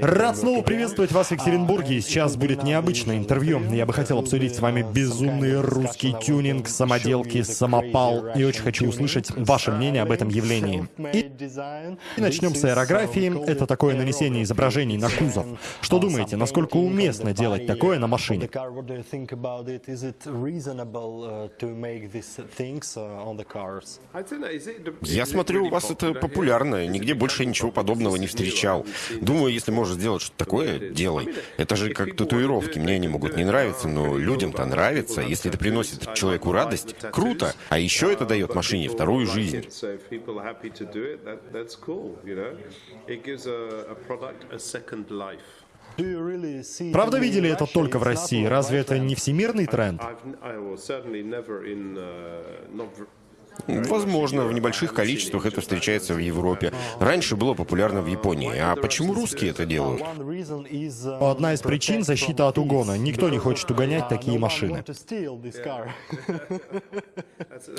Рад снова приветствовать вас в Екатеринбурге. Сейчас будет необычное интервью. Я бы хотел обсудить с вами безумный русский тюнинг, самоделки, самопал. И очень хочу услышать ваше мнение об этом явлении. И, и начнем с аэрографии. Это такое нанесение изображений на кузов. Что думаете, насколько уместно делать такое на машине? Я смотрю, у вас это популярно. Нигде больше ничего подобного не встречается встречал. Думаю, если можешь сделать что-то такое, делай. Это же как татуировки. Мне они могут не нравиться, но людям-то нравится. Если это приносит человеку радость, круто. А еще это дает машине вторую жизнь. Правда видели это только в России? Разве это не всемирный тренд? Возможно, в небольших количествах это встречается в Европе. Раньше было популярно в Японии. А почему русские это делают? Одна из причин — защита от угона. Никто не хочет угонять такие машины.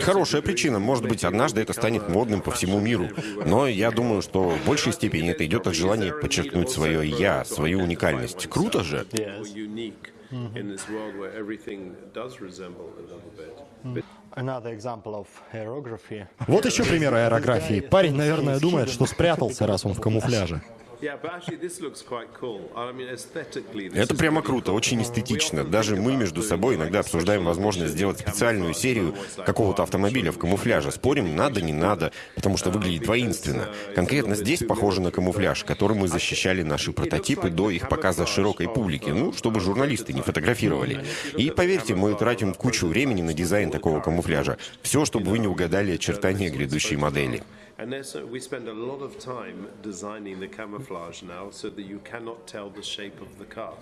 Хорошая причина. Может быть, однажды это станет модным по всему миру. Но я думаю, что в большей степени это идет от желания подчеркнуть свое «я», свою уникальность. Круто же? Вот еще пример аэрографии. Парень, наверное, думает, что спрятался, раз он в камуфляже. Это прямо круто, очень эстетично. Даже мы между собой иногда обсуждаем возможность сделать специальную серию какого-то автомобиля в камуфляже. Спорим, надо, не надо, потому что выглядит воинственно. Конкретно здесь похоже на камуфляж, которым мы защищали наши прототипы до их показа широкой публике, ну, чтобы журналисты не фотографировали. И поверьте, мы тратим кучу времени на дизайн такого камуфляжа. Все, чтобы вы не угадали очертания грядущей модели. And there's, we spend a lot of time designing the camouflage now so that you cannot tell the shape of the car.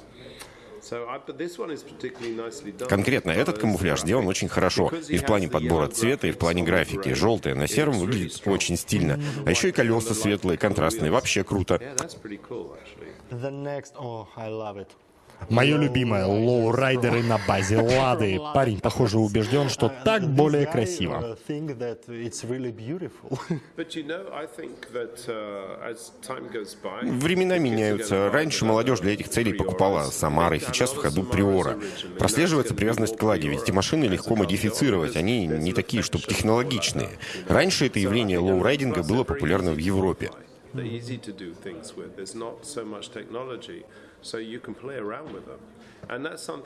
Конкретно этот камуфляж сделан очень хорошо. И в плане подбора цвета, и в плане графики. Желтое на сером выглядит очень стильно. А еще и колеса светлые, контрастные. Вообще круто. Мое любимое — лоурайдеры на базе Лады. Парень, похоже, убежден, что так более красиво. Времена меняются. Раньше молодежь для этих целей покупала Самары, сейчас в ходу Приора. Прослеживается привязанность к Ладе, ведь эти машины легко модифицировать, они не такие, чтобы технологичные. Раньше это явление лоурайдинга было популярно в Европе. So you can play around with them.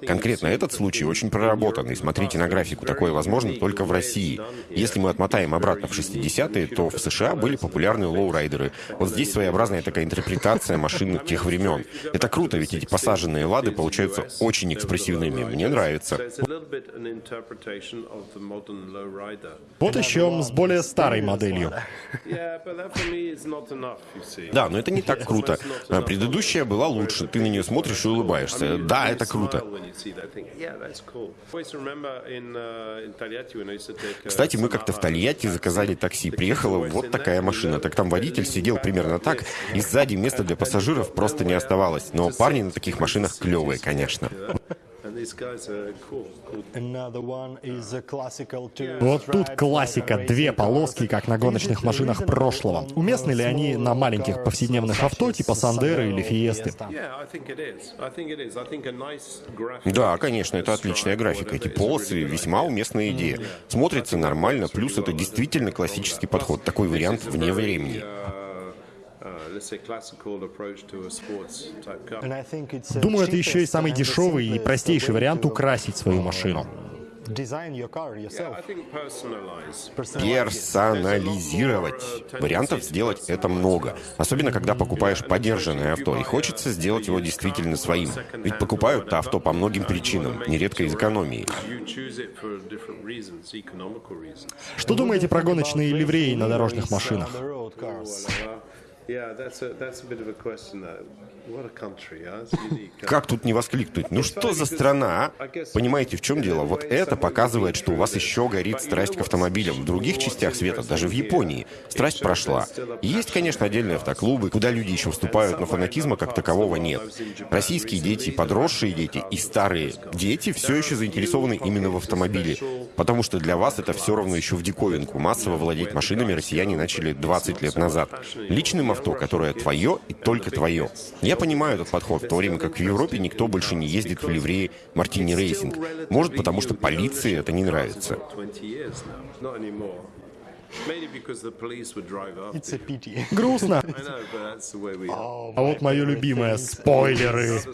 Конкретно этот случай очень проработан, и смотрите на графику, такое возможно только в России. Если мы отмотаем обратно в 60-е, то в США были популярны лоурайдеры. Вот здесь своеобразная такая интерпретация машин тех времен. Это круто, ведь эти посаженные лады получаются очень экспрессивными. Мне нравится. Вот еще с более старой моделью. Да, но это не так круто. Предыдущая была лучше, ты на нее смотришь и улыбаешься. Да, это круто. Кстати, мы как-то в Тольятти заказали такси. Приехала вот такая машина. Так там водитель сидел примерно так, и сзади места для пассажиров просто не оставалось. Но парни на таких машинах клевые, конечно. Вот тут классика, две полоски, как на гоночных машинах прошлого. Уместны ли они на маленьких повседневных авто, типа Сандеры или Фиесты? Да, конечно, это отличная графика. Эти полосы весьма уместная идея. Смотрится нормально, плюс это действительно классический подход. Такой вариант вне времени. Думаю, это еще и самый дешевый и простейший вариант украсить свою машину. Персонализировать. Вариантов сделать это много. Особенно, когда покупаешь подержанное авто, и хочется сделать его действительно своим. Ведь покупают то авто по многим причинам, нередко из экономии. Что думаете про гоночные ливреи на дорожных машинах? Как тут не воскликнуть? Ну что за страна, а? Понимаете, в чем дело? Вот это показывает, что у вас еще горит страсть к автомобилям. В других частях света, даже в Японии, страсть прошла. Есть, конечно, отдельные автоклубы, куда люди еще вступают, но фанатизма как такового нет. Российские дети, подросшие дети и старые дети все еще заинтересованы именно в автомобиле. Потому что для вас это все равно еще в диковинку. Массово владеть машинами россияне начали 20 лет назад. Личным авто, которое твое и только твое. Я понимаю этот подход, в то время как в Европе никто больше не ездит в ливрее Martini Racing. Может, потому что полиции это не нравится. Грустно. А вот мое любимое — спойлеры.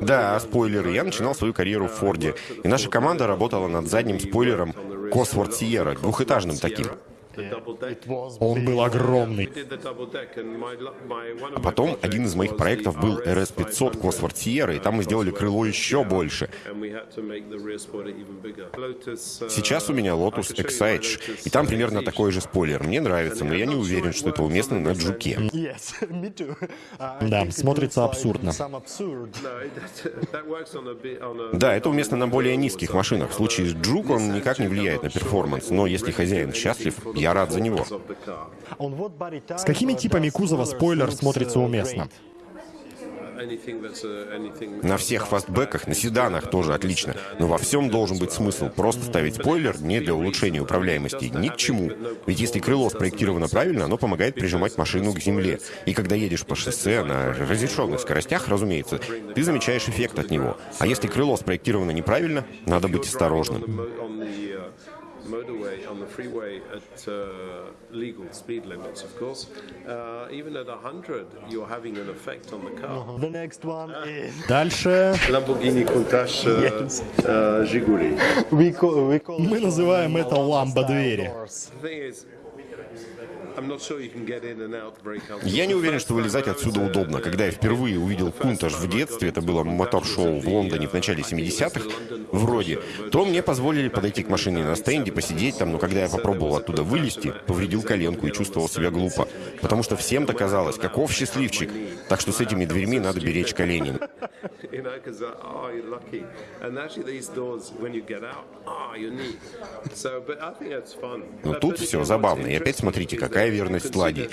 Да, спойлеры. Я начинал свою карьеру в Форде, и наша команда работала над задним спойлером Cosworth Sierra, двухэтажным таким. Он был огромный. А потом один из моих проектов был RS500 Cosworth Sierra, и там мы сделали крыло еще больше. Сейчас у меня Lotus Exige, и там примерно такой же спойлер. Мне нравится, но я не уверен, что это уместно на джуке. Да, смотрится абсурдно. Да, это уместно на более низких машинах. В случае с джук он никак не влияет на перформанс, но если хозяин счастлив, я рад за него. С какими типами кузова спойлер смотрится уместно? На всех фастбеках, на седанах тоже отлично. Но во всем должен быть смысл. Просто ставить спойлер не для улучшения управляемости, ни к чему. Ведь если крыло спроектировано правильно, оно помогает прижимать машину к земле. И когда едешь по шоссе на разрешенных скоростях, разумеется, ты замечаешь эффект от него. А если крыло спроектировано неправильно, надо быть осторожным. motorway on the freeway at uh, legal speed limits, of course. Uh, even at 100, you're having an effect on the car. The next one is... Дальше... Lamborghini Countach uh, yes. uh, Жигули. We call, we call Мы называем это ламбо-двери. The thing is, я не уверен, что вылезать отсюда удобно. Когда я впервые увидел Кунтаж в детстве, это было мотор-шоу в Лондоне в начале 70-х, вроде, то мне позволили подойти к машине на стенде, посидеть там, но когда я попробовал оттуда вылезти, повредил коленку и чувствовал себя глупо. Потому что всем-то казалось, каков счастливчик. Так что с этими дверьми надо беречь колени. Но тут все забавно. И опять смотрите, какая верность ладе.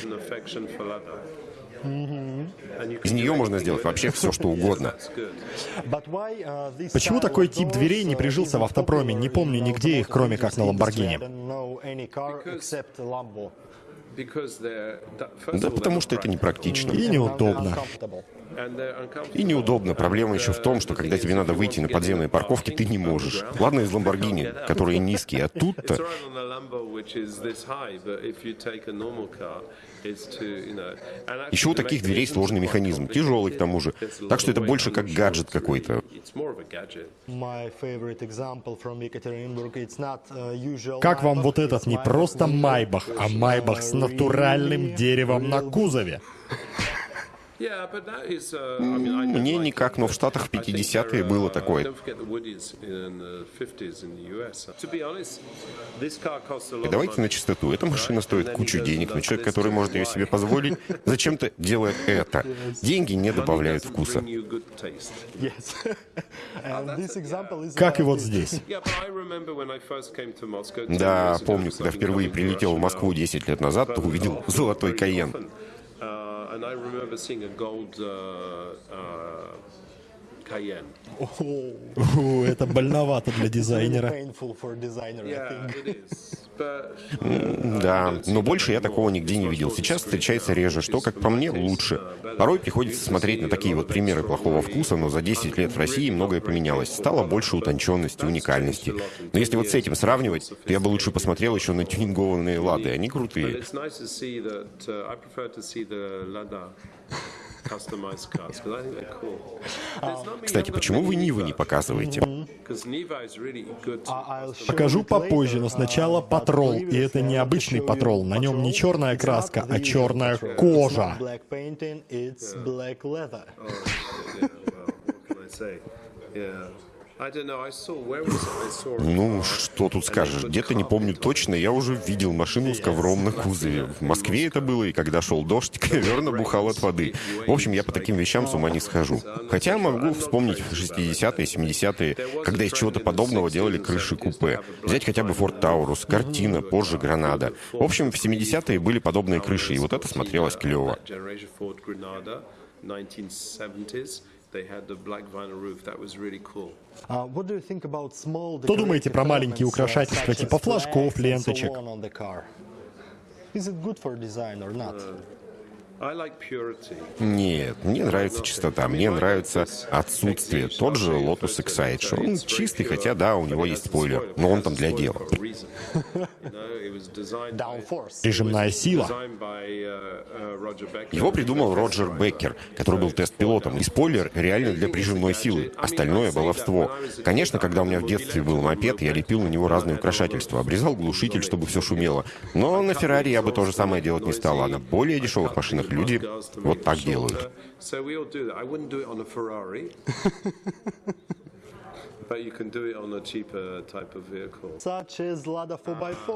Из нее можно сделать вообще все, что угодно. Почему такой тип дверей не прижился в автопроме? Не помню нигде их, кроме как на Ламборгини. Да потому что это непрактично. И неудобно. И неудобно. Проблема еще в том, что когда тебе надо выйти на подземные парковки, ты не можешь. Ладно, из Ламборгини, которые низкие, а тут-то... Еще у таких дверей сложный механизм, тяжелый к тому же. Так что это больше как гаджет какой-то. Как вам вот этот не просто Майбах, а Майбах с натуральным деревом на кузове? Uh, Мне никак, но в Штатах в 50-е было такое. И давайте на чистоту. Эта машина стоит кучу денег, но человек, который может ее себе позволить, зачем-то делает это. Деньги не добавляют вкуса. Как и вот здесь. Да, помню, когда впервые прилетел в Москву 10 лет назад, то увидел золотой Каен. And I remember seeing a gold uh, uh. О, это больновато для дизайнера. Да, но больше я такого нигде не видел. Сейчас встречается реже, что, как по мне, лучше. Порой приходится смотреть на такие вот примеры плохого вкуса, но за 10 лет в России многое поменялось. Стало больше утонченности, уникальности. Но если вот с этим сравнивать, то я бы лучше посмотрел еще на тюнингованные лады. Они крутые. Кстати, почему вы Нивы не показываете? Покажу попозже, но сначала патрол. И это не обычный патрол. На нем не черная краска, а черная кожа. Ну, что тут скажешь, где-то не помню точно, я уже видел машину с ковром на кузове. В Москве это было, и когда шел дождь, ковер набухал от воды. В общем, я по таким вещам с ума не схожу. Хотя могу вспомнить 60-е, 70-е, когда из чего-то подобного делали крыши купе. Взять хотя бы Форд Таурус, Картина, позже Гранада. В общем, в 70-е были подобные крыши, и вот это смотрелось клево. Что думаете про маленькие украшательства типа флажков, ленточек? Нет, мне нравится чистота, мне нравится отсутствие. Тот же Lotus Excite, он чистый, хотя да, у него есть спойлер, но он там для дела. Режимная сила. Его придумал Роджер Беккер, который был тест-пилотом, и спойлер реально для прижимной силы. Остальное — баловство. Конечно, когда у меня в детстве был мопед, я лепил на него разные украшательства, обрезал глушитель, чтобы все шумело. Но на Феррари я бы то же самое делать не стал, а на более дешевых машинах люди вот так делают.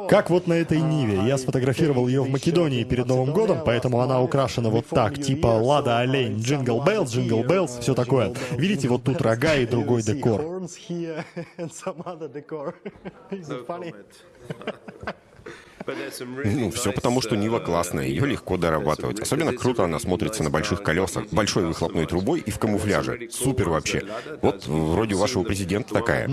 Как вот на этой Ниве. Я сфотографировал ее в Македонии перед Новым годом, поэтому она украшена вот так, типа Лада Олень, Jingle Bells, Jingle Bells, все такое. Видите, вот тут рога и другой декор. Ну, все потому, что Нива классная, ее легко дорабатывать. Особенно круто она смотрится на больших колесах, большой выхлопной трубой и в камуфляже. Супер вообще. Вот вроде у вашего президента такая.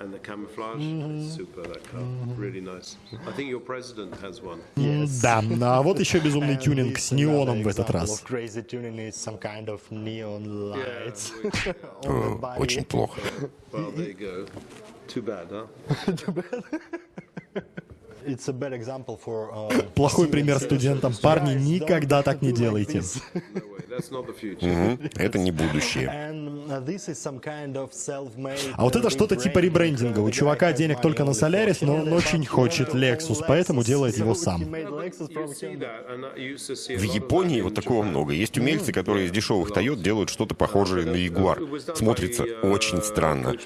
and the camouflage mm-hmm. is super. That car, mm-hmm. really nice. I think your president has one. Yes. Да, а вот еще безумный тюнинг с неоном в этот раз. Очень плохо. Too bad, huh? Too bad. Uh, Плохой пример студентам. Парни, никогда так не делайте. Это не будущее. Uh, а вот это что-то типа ребрендинга. У чувака денег только на Солярис, но он очень хочет Lexus, поэтому делает его сам. В Японии вот такого много. Есть умельцы, которые из дешевых Toyota делают что-то похожее на Ягуар. Смотрится очень странно.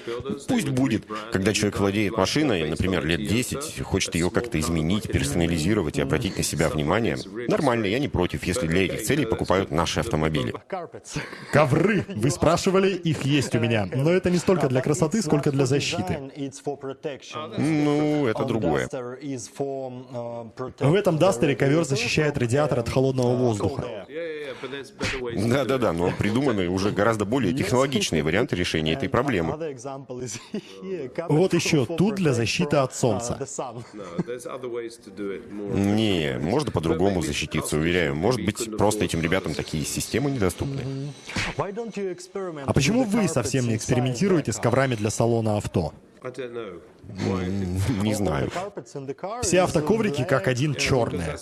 Пусть будет, когда человек владеет машиной, например, лет 10, хочет ее как-то изменить, персонализировать и обратить на себя внимание. Нормально, я не против, если для этих целей покупают наши автомобили. Ковры! Вы спрашивали, их есть у меня. Но это не столько для красоты, сколько для защиты. Ну, это другое. В этом Дастере ковер защищает радиатор от холодного воздуха. Да-да-да, но придуманы уже гораздо более технологичные варианты решения этой проблемы. Вот еще тут для защиты от солнца. Не, можно по-другому защититься, уверяю. Может быть, просто этим ребятам такие системы недоступны. А почему вы совсем не экспериментируете с коврами для салона авто? Не знаю. Все автоковрики как один черные.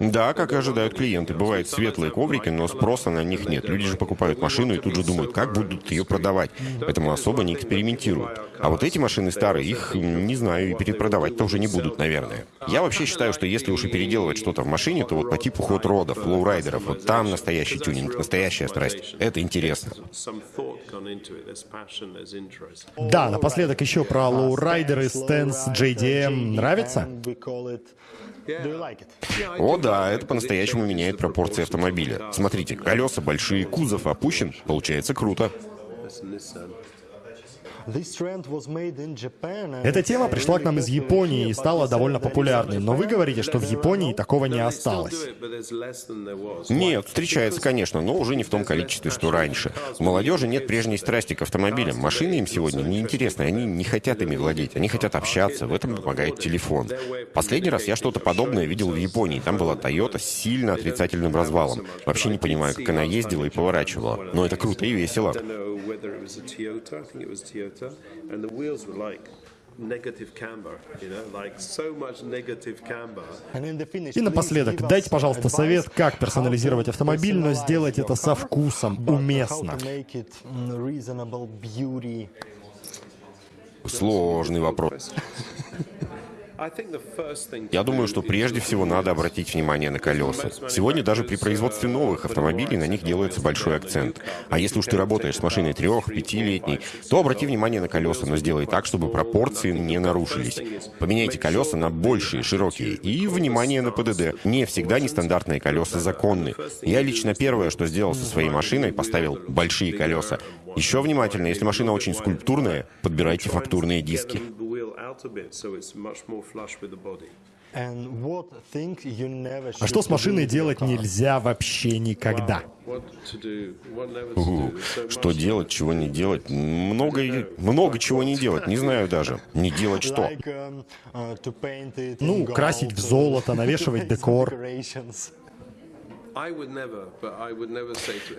Да, как и ожидают клиенты. Бывают светлые коврики, но спроса на них нет. Люди же покупают машину и тут же думают, как будут ее продавать. Поэтому особо не экспериментируют. А вот эти машины старые, их, не знаю, и перепродавать-то уже не будут, наверное. Я вообще считаю, что если уж и переделывать что-то в машине, то вот по типу хот-родов, лоурайдеров, вот там настоящий тюнинг, настоящая страсть. Это интересно. Да, напоследок еще про лоурайдеры, stance, JDM. Нравится? О да, это по-настоящему меняет пропорции автомобиля. Смотрите, колеса большие, кузов опущен, получается круто. Эта тема пришла к нам из Японии и стала довольно популярной, но вы говорите, что в Японии такого не осталось. Нет, встречается, конечно, но уже не в том количестве, что раньше. У молодежи нет прежней страсти к автомобилям. Машины им сегодня неинтересны, они не хотят ими владеть, они хотят общаться, в этом помогает телефон. Последний раз я что-то подобное видел в Японии. Там была Toyota с сильно отрицательным развалом. Вообще не понимаю, как она ездила и поворачивала. Но это круто и весело. Toyota, and the wheels were like И напоследок, дайте, пожалуйста, совет, как персонализировать автомобиль, но сделать это со вкусом, уместно. Сложный вопрос. Я думаю, что прежде всего надо обратить внимание на колеса. Сегодня даже при производстве новых автомобилей на них делается большой акцент. А если уж ты работаешь с машиной трех, пятилетней, то обрати внимание на колеса, но сделай так, чтобы пропорции не нарушились. Поменяйте колеса на большие, широкие. И внимание на ПДД. Не всегда нестандартные колеса законны. Я лично первое, что сделал со своей машиной, поставил большие колеса. Еще внимательно, если машина очень скульптурная, подбирайте фактурные диски. А что с машиной делать нельзя вообще никогда? What to do, what never to Угу. do. So Что much- делать, чего не делать? Много, много чего не делать. Не знаю даже. Не делать что. Ну, красить в золото, навешивать декор.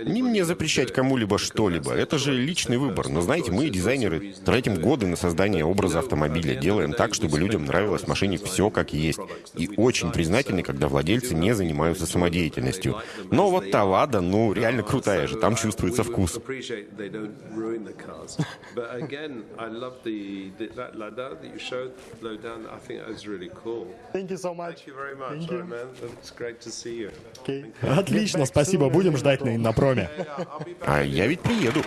Не мне запрещать кому-либо что-либо. Это же личный выбор. Но знаете, мы, дизайнеры, тратим годы на создание образа you автомобиля. Делаем так, чтобы людям нравилось в машине все как есть. И очень признательны, когда владельцы не занимаются самодеятельностью. Но вот та. Лада, ну, реально крутая же. Там uh, чувствуется вкус. you. Thank you so much. Thank you very much, All right, man. It's great to see you. Отлично, спасибо. Будем ждать на Иннопроме. А я ведь приеду.